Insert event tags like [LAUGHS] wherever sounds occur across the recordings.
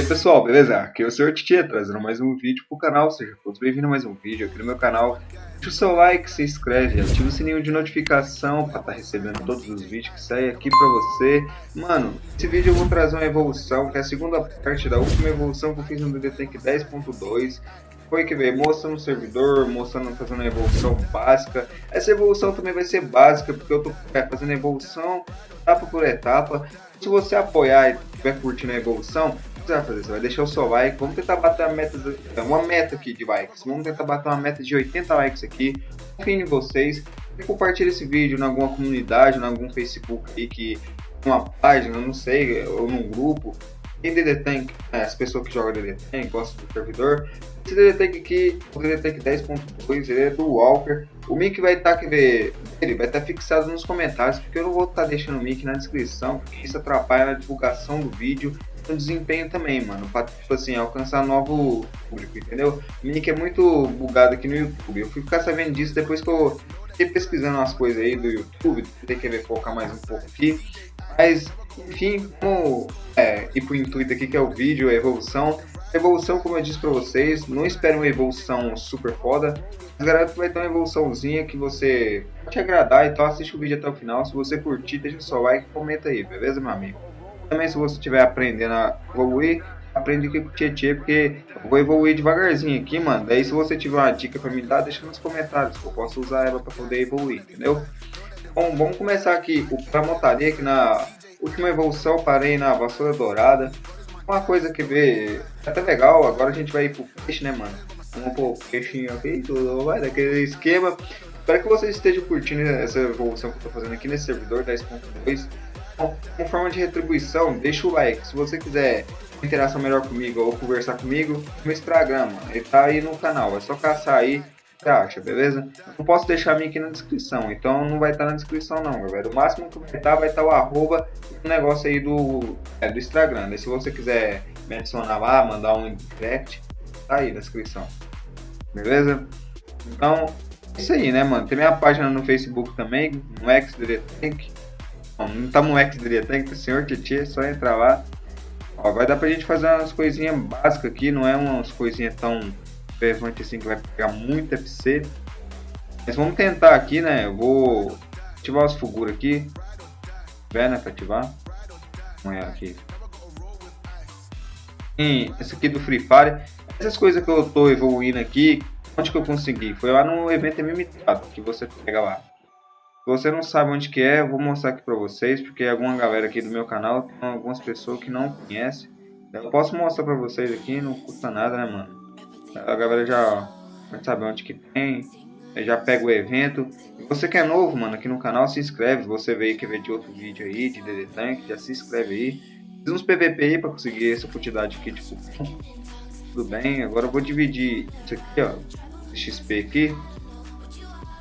Aí pessoal, beleza? Aqui é o Sr. Titia, trazendo mais um vídeo pro canal, seja todos bem-vindos a mais um vídeo aqui no meu canal. Deixa o seu like, se inscreve, ativa o sininho de notificação para estar tá recebendo todos os vídeos que saem aqui pra você. Mano, esse vídeo eu vou trazer uma evolução, que é a segunda parte da última evolução que eu fiz no DD Tank 10.2 foi que ver mostrando o servidor, mostrando fazendo a evolução básica. Essa evolução também vai ser básica, porque eu tô é, fazendo a evolução etapa por etapa. Se você apoiar e estiver curtindo a evolução, você vai fazer? Você vai deixar o seu like. Vamos tentar bater uma meta, uma meta aqui de likes. Vamos tentar bater uma meta de 80 likes aqui. Confio em vocês. E compartilhe esse vídeo em alguma comunidade, em algum Facebook aí que uma página, não sei, ou num grupo. Tem DD Tank, né, as pessoas que jogam DD Tank, gostam do servidor. Esse DD Tank aqui, o DD Tank 10.2, ele é do Walker. O link vai estar tá, ele vai estar tá fixado nos comentários, porque eu não vou estar tá deixando o link na descrição, porque isso atrapalha na divulgação do vídeo no desempenho também, mano. Pra, tipo assim, alcançar novo público, entendeu? O link é muito bugado aqui no YouTube. Eu fui ficar sabendo disso depois que eu fiquei pesquisando umas coisas aí do YouTube. Que ver focar mais um pouco aqui. Mas, enfim, vamos é, ir pro intuito aqui que é o vídeo, a evolução. A evolução, como eu disse pra vocês, não espere uma evolução super foda. Mas garanto que vai ter uma evoluçãozinha que você vai te agradar. Então assiste o vídeo até o final. Se você curtir, deixa seu like e comenta aí, beleza, meu amigo? Também se você estiver aprendendo a evoluir, aprende aqui com o Tietê, porque eu vou evoluir devagarzinho aqui, mano. Daí se você tiver uma dica pra me dar, deixa nos comentários, que eu posso usar ela pra poder evoluir, entendeu? Bom, vamos começar aqui o pra montaria, que na última evolução parei na vassoura dourada. Uma coisa que vê é até legal, agora a gente vai ir pro peixe, né, mano? Vamos pôr o peixinho aqui, tudo vai daquele esquema. Espero que vocês estejam curtindo essa evolução que eu tô fazendo aqui nesse servidor 10.2 como forma de retribuição, deixa o like. Se você quiser interação melhor comigo ou conversar comigo, no Instagram, mano. Ele tá aí no canal, é só caçar aí, você acha, beleza? Não posso deixar aqui na descrição, então não vai estar tá na descrição não, galera. O máximo que vai estar, tá, vai estar tá o arroba negócio aí do, é, do Instagram. Né? Se você quiser me adicionar lá, mandar um direct, tá aí na descrição. Beleza? Então, é isso aí, né, mano? Tem minha página no Facebook também, no XDretank não tá no X Diretank, senhor Titi, é só entrar lá. Ó, vai dar pra gente fazer umas coisinhas básicas aqui, não é umas coisinhas tão relevantes assim que vai pegar muito FC. Mas vamos tentar aqui, né? Eu vou ativar os Fugura aqui. Ver, né? Pra ativar. Vamos olhar aqui. Sim, esse aqui do Free Fire. Essas coisas que eu tô evoluindo aqui, onde que eu consegui? Foi lá no evento limitado que você pega lá. Você não sabe onde que é, eu vou mostrar aqui para vocês, porque alguma galera aqui do meu canal, tem algumas pessoas que não conhecem. Eu posso mostrar para vocês aqui, não custa nada, né, mano? A galera já vai saber onde que tem, já pega o evento. Você que é novo, mano, aqui no canal, se inscreve. Você veio que ver de outro vídeo aí, de DD Tank, já se inscreve aí. Fiz uns PVP aí para conseguir essa quantidade aqui de cupom. Tudo bem, agora eu vou dividir isso aqui, ó, XP aqui.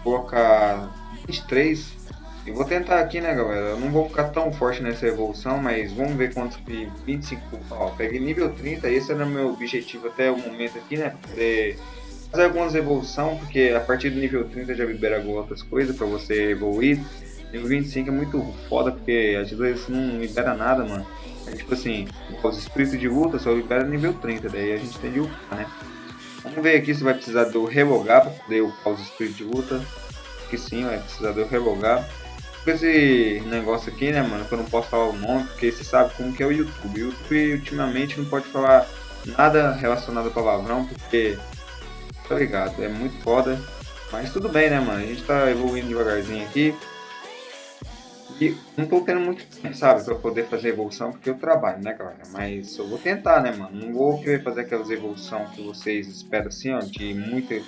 Colocar 23. Eu vou tentar aqui, né, galera? Eu não vou ficar tão forte nessa evolução, mas vamos ver quantos que 25. Ó, peguei nível 30, esse era meu objetivo até o momento aqui, né? Poder fazer algumas evoluções, porque a partir do nível 30 já libera outras coisas para você evoluir. Nível 25 é muito foda, porque às vezes não libera nada, mano. É tipo assim, os espíritos de luta só libera nível 30, daí a gente tem de upar, né? Vamos ver aqui se vai precisar do relogar para poder upar os espíritos de luta que sim, vai precisar de eu relogar. Esse negócio aqui, né, mano, que eu não posso falar o nome, porque você sabe como que é o YouTube. O YouTube ultimamente não pode falar nada relacionado a palavrão, porque, tá ligado, é muito foda. Mas tudo bem, né, mano, a gente tá evoluindo devagarzinho aqui. E não tô tendo muito tempo, sabe, pra poder fazer evolução, porque eu trabalho, né, galera? Mas eu vou tentar, né, mano? Não vou querer fazer aquelas evoluções que vocês esperam, assim, ó, de muita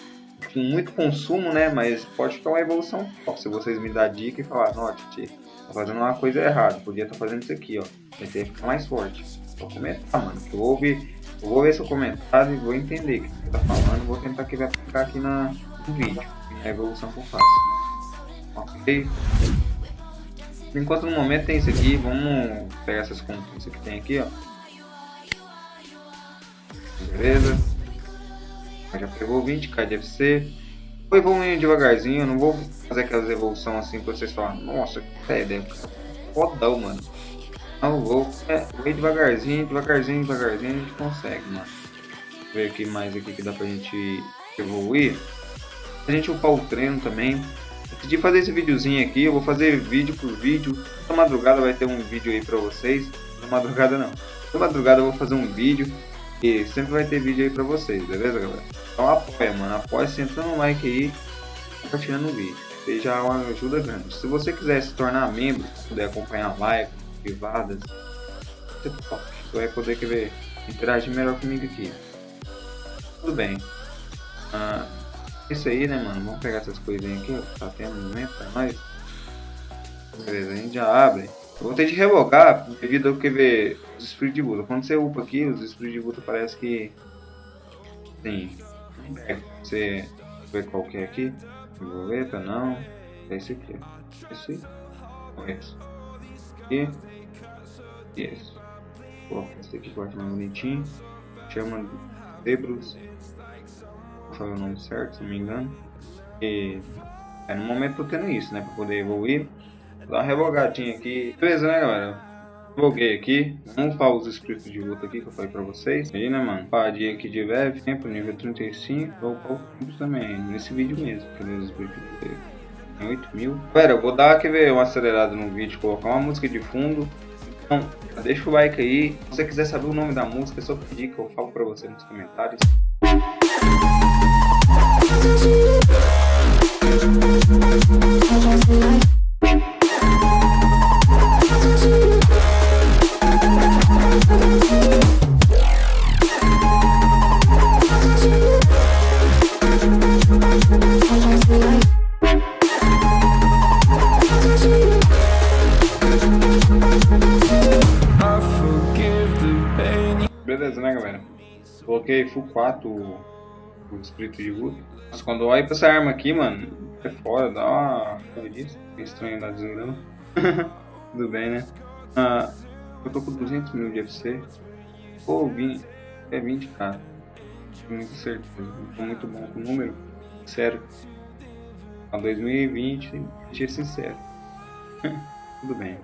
com muito consumo, né? Mas pode ficar uma evolução Se vocês me dar dica e falar, não, Titi, tá fazendo uma coisa errada, podia estar tá fazendo isso aqui, ó. Vai ter que ficar mais forte. Só comentar, mano. Que eu vou eu vou ver seu comentário e vou entender o que você tá falando. Vou tentar que vai ficar aqui na, no vídeo. A evolução que eu faço. Ok? Enquanto no momento tem isso aqui, vamos pegar essas conquistas que tem aqui, ó. Beleza? Já pegou 20k de FC. Vou evoluindo devagarzinho, não vou fazer aquelas evoluções assim pra vocês falarem, nossa, que ideia, fodão, mano. Não vou, é, vou ir devagarzinho, devagarzinho, devagarzinho a gente consegue, mano. Vou ver aqui mais aqui que dá pra gente evoluir. A gente upar o treino também. Decidi fazer esse videozinho aqui, eu vou fazer vídeo por vídeo. Na madrugada vai ter um vídeo aí pra vocês. Na madrugada não. Na madrugada eu vou fazer um vídeo e sempre vai ter vídeo aí pra vocês, beleza galera? Então apoia, mano. Apoia sentando um like aí, compartilhando o vídeo. Isso já uma ajuda grande. Se você quiser se tornar membro, poder acompanhar live privadas, você vai poder querer interagir melhor comigo aqui. Tudo bem. Ah, isso aí, né, mano? Vamos pegar essas coisinhas aqui, ó. Tá tendo um momento pra nós. Beleza, a gente já abre. Eu vou ter de revogar devido ao que ver os espíritos de luta. Quando você upa aqui, os espíritos de luta parece que. Sim. Você vê qual que é aqui. Borboleta, não. É esse aqui. Esse. Ou esse. Aqui. E esse. Coloca esse aqui, corta mais bonitinho. Chama Debros falei o nome certo, se não me engano. E é, no momento tô tendo isso, né? Pra poder evoluir. Dar uma revogadinha aqui. Beleza, né, galera? Revoguei aqui. Vamos para os inscritos de luta aqui que eu falei pra vocês. Aí, né, mano? Paradinha aqui de leve. Tempo nível 35. Vou upar o também. Nesse vídeo mesmo. Cadê os inscritos de luta? 8 mil. Pera, eu vou dar, quer ver, uma acelerada no vídeo, colocar uma música de fundo. Então, deixa o like aí. Se você quiser saber o nome da música, é só pedir que eu falo pra você nos comentários. Coloquei full 4 o espírito de luta. Mas quando eu olho pra essa arma aqui, mano, é fora, dá uma. Como disso? É estranho da desgrama. [LAUGHS] Tudo bem, né? Ah, eu tô com 200 mil de FC. Pô, 20, é 20k. Muito certeza. Tô muito bom com o número. Sério. A 2020, ser sincero. [LAUGHS] Tudo bem.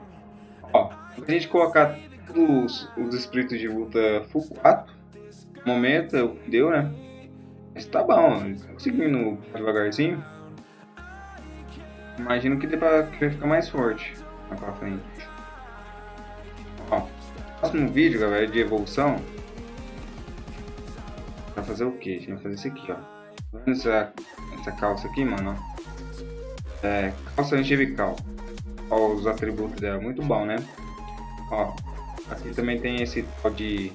Ó, a gente colocar os, os espíritos de luta full 4, no momento deu, né? Mas tá bom, seguindo devagarzinho. Imagino que dê pra que ficar mais forte lá pra frente. Ó, próximo vídeo, galera, é de evolução. Vai fazer o que? A gente vai fazer isso aqui, ó. Tá essa, essa calça aqui, mano? É, calça angelical. Ó, os atributos dela, muito bom, né? Ó, aqui também tem esse tal de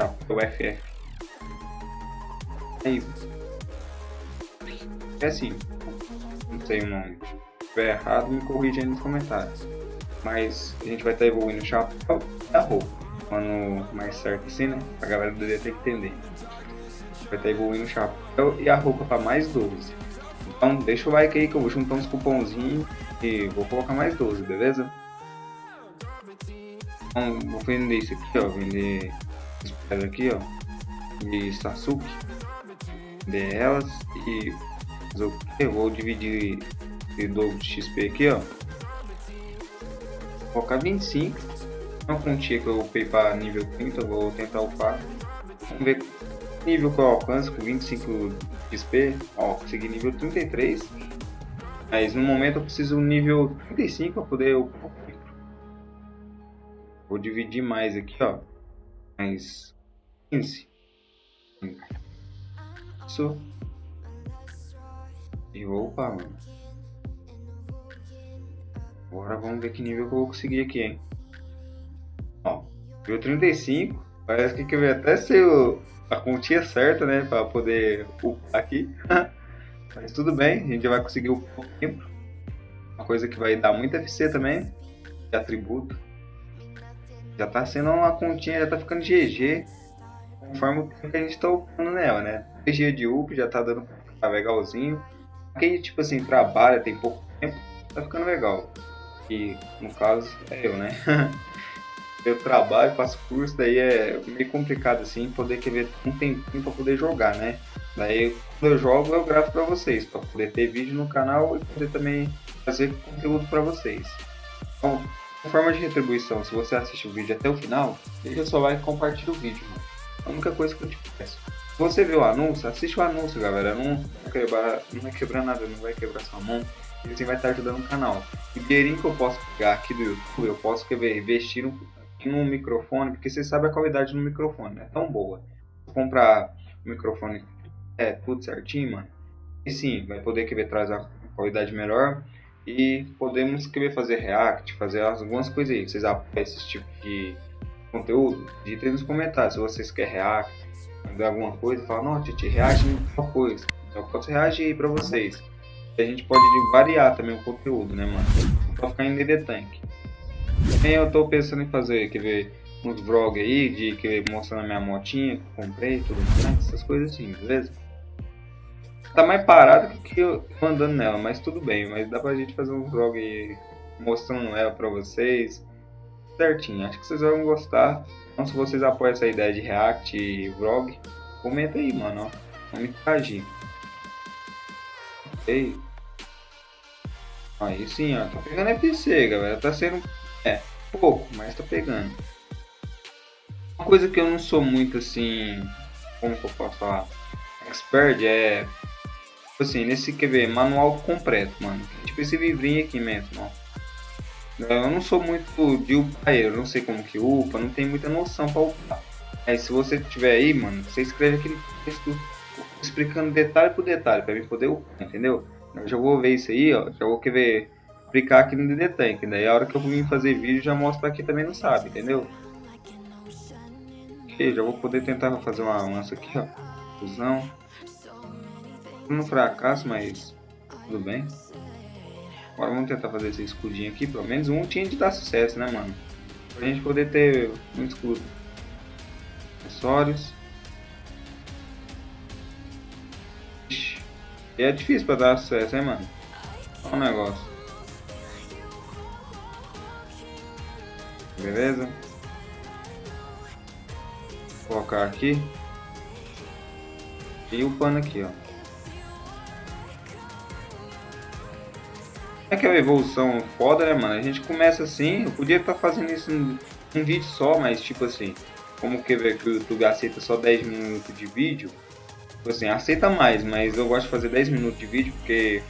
tá, o FF. Aí. É assim. Não sei o nome. Se estiver errado, me corrija aí nos comentários. Mas a gente vai estar tá evoluindo o chapéu da roupa. Falando mais certo assim, né? A galera deveria ter que entender. Vai estar tá evoluindo o chapéu e a roupa para mais 12. Então deixa o like aí que eu vou juntar uns cupomzinhos e vou colocar mais 12, beleza? Então vou vender isso aqui, ó. Vender esse aqui, ó. De Sasuke vender elas e eu vou dividir esse dobro de XP aqui, ó. Vou colocar 25. Uma quantia que eu upei para nível 30, vou tentar upar. Vamos ver nível que eu alcanço com 25 XP. Ó, consegui nível 33. Mas no momento eu preciso nível 35 para poder upar. Vou dividir mais aqui, ó. Mais 15. Isso. E opa, mano. Agora vamos ver que nível que eu vou conseguir aqui, hein. Ó, nível 35. Parece que eu até ser o, a continha certa, né? Pra poder upar aqui. [LAUGHS] Mas tudo bem, a gente vai conseguir o tempo. Uma coisa que vai dar muito FC também. De atributo. Já tá sendo uma continha, já tá ficando GG. Conforme o tempo que a gente tá upando nela, né? G de up já tá dando tá legalzinho. Quem, tipo assim, trabalha, tem pouco tempo, tá ficando legal. E, no caso, é eu, né? [LAUGHS] eu trabalho, faço curso, daí é meio complicado, assim, poder querer um tempinho pra poder jogar, né? Daí, quando eu jogo, eu gravo pra vocês, pra poder ter vídeo no canal e poder também fazer conteúdo pra vocês. Então, forma de retribuição, se você assiste o vídeo até o final, deixa seu like e compartilha o vídeo, mano. É a única coisa que eu te peço. Se você viu o anúncio, assiste o anúncio, galera. Não vai quebrar, não vai quebrar nada, não vai quebrar sua mão. E assim vai estar ajudando o canal. O dinheirinho que eu posso pegar aqui do YouTube, eu posso querer investir no microfone, porque você sabe a qualidade do microfone, é tão boa. Comprar o microfone é tudo certinho, mano. E sim, vai poder querer trazer uma qualidade melhor e podemos querer fazer react, fazer algumas coisas aí. Vocês apoiam esse tipo de conteúdo? Ditem nos comentários se vocês querem react, mandar alguma coisa, fala, não, Titi, reage em tal coisa. Eu posso reagir aí pra vocês. E a gente pode variar também o conteúdo, né, mano? Pode ficar em DD Tank. Também eu tô pensando em fazer, quer ver, uns vlogs aí, de que mostrando a minha motinha que eu comprei, tudo mais, essas coisas assim, beleza? Tá mais parado que eu andando nela, mas tudo bem. Mas dá pra gente fazer um vlog mostrando ela pra vocês. Certinho, acho que vocês vão gostar. Então se vocês apoiam essa ideia de react e vlog, comenta aí, mano, ó. Vamos interagir. Ok. Aí sim, ó. Tá pegando FC, galera. Tá sendo... É, pouco, mas tá pegando. Uma coisa que eu não sou muito assim... Como que eu posso falar? Expert é assim, nesse, quer ver, manual completo, mano. Tipo esse livrinho aqui mesmo, ó. Eu não sou muito de upaeiro, não sei como que upa, não tenho muita noção pra upar. Aí se você tiver aí, mano, você escreve aquele texto explicando detalhe por detalhe, pra mim poder upar, entendeu? Eu já vou ver isso aí, ó, já vou querer aplicar aqui no DD Tank, daí a hora que eu vim fazer vídeo já mostro aqui também não sabe, entendeu? Ok, já vou poder tentar fazer uma lança aqui, ó, fusão um fracasso, mas tudo bem. Agora vamos tentar fazer esse escudinho aqui. Pelo menos um tinha de dar sucesso, né, mano? Pra gente poder ter um escudo. Acessórios. E é difícil pra dar sucesso, hein, mano? Olha o negócio. Beleza? Vou colocar aqui. E o pano aqui, ó. É que é uma evolução foda, né, mano? A gente começa assim, eu podia estar tá fazendo isso num, num vídeo só, mas tipo assim, como que, que o YouTube aceita só 10 minutos de vídeo, tipo assim, aceita mais, mas eu gosto de fazer 10 minutos de vídeo porque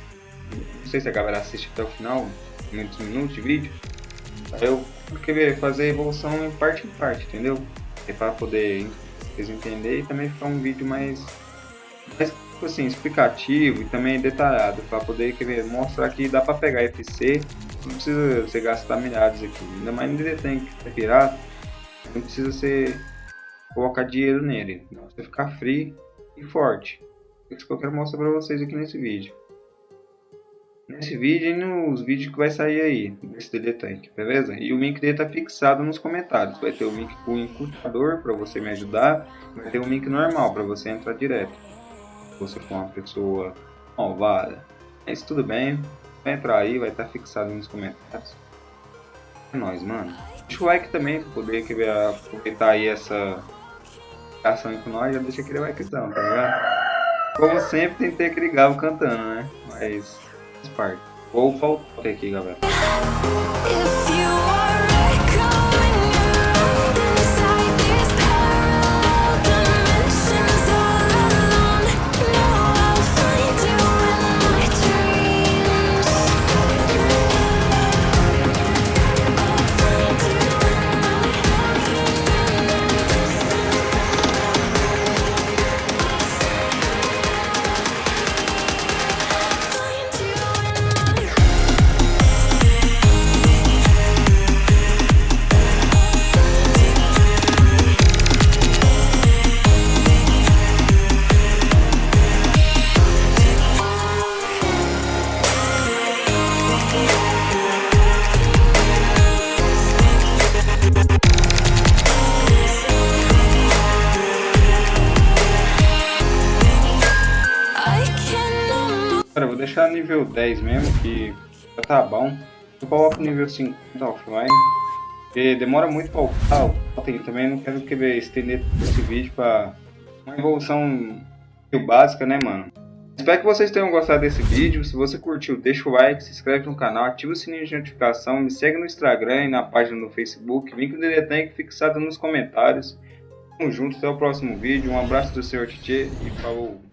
não sei se a galera assiste até o final, muitos minutos de vídeo. Eu queria fazer a evolução em parte em parte, entendeu? É para poder vocês entenderem e também ficar um vídeo mais, mais tipo assim, explicativo e também detalhado para poder querer mostrar que dá para pegar FC, não precisa você gastar milhares aqui, ainda mais no tem que pirata, não precisa você colocar dinheiro nele, você ficar free e forte. Isso que eu quero mostrar para vocês aqui nesse vídeo. Nesse vídeo e nos vídeos que vai sair aí, desse DD Tank, beleza? E o link dele tá fixado nos comentários. Vai ter o link com o encurtador para você me ajudar, vai ter o link normal para você entrar direto você for uma pessoa malvada. Mas tudo bem, vai entrar aí, vai estar fixado nos comentários. É nóis, mano. Deixa o like também pra poder querer aproveitar aí essa ação com nós, já deixa aquele likezão, tá ligado? Como sempre, tem que ter aquele galo cantando, né? Mas faz parte. Vou voltar aqui, galera. Nível 10 mesmo, que já tá bom. Eu coloco nível 50 offline, porque demora muito para upar. Eu também não quero querer estender esse vídeo para uma evolução básica, né, mano? Espero que vocês tenham gostado desse vídeo. Se você curtiu, deixa o like, se inscreve no canal, ativa o sininho de notificação, me segue no Instagram e na página no Facebook. Link do Dedetank fixado nos comentários. Tamo junto, até o próximo vídeo. Um abraço do Sr. Titi e falou!